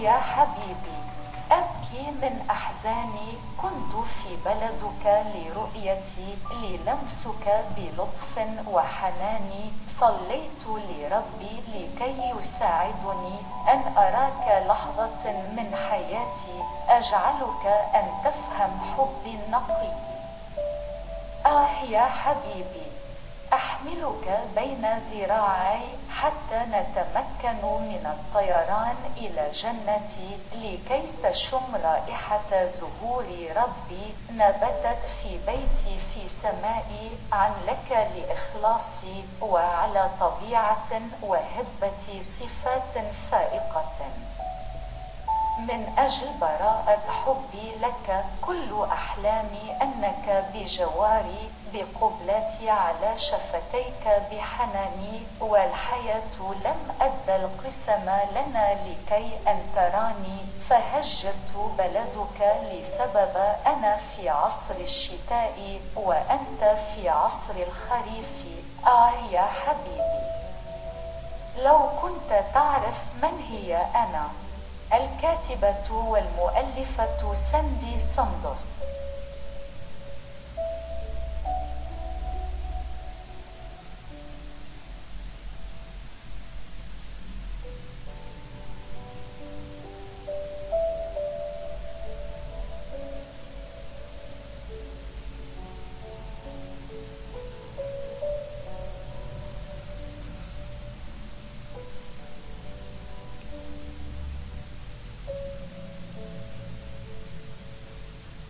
يا حبيبي أبكي من أحزاني. كنت في بلدك لرؤيتي للمسك بلطف وحنان صليت لربي لكي يساعدني. أن أراك لحظة من حياتي. أجعلك أن تفهم حبي النقي. آه يا حبيبي أحملك بين ذراعي. حتى نتمكن من الطيران إلى جنتي لكي تشم رائحة زهور ربي نبتت في بيتي في سمائي عن لك لإخلاصي وعلى طبيعة وهبة صفات فائقة. من أجل براءة حبي لك كل أحلامي أنك بجواري بقبلتي على شفتيك بحناني والحياة لم أدى القسم لنا لكي أن تراني فهجرت بلدك لسبب أنا في عصر الشتاء وأنت في عصر الخريف. آه يا حبيبي لو كنت تعرف من هي أنا الكاتبة والمؤلفة ساندي سندوس